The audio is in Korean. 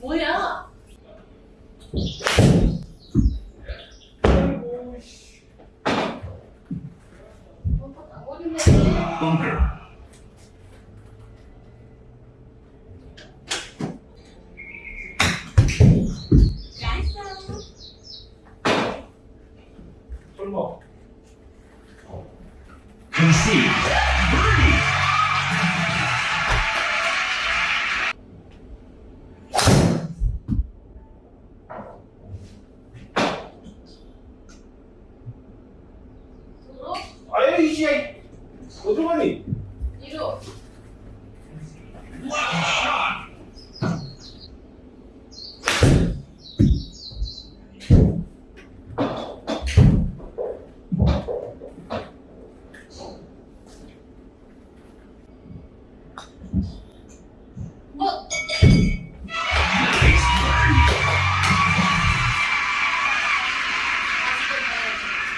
뭐야? Bunker. いい試合。言葉に。色。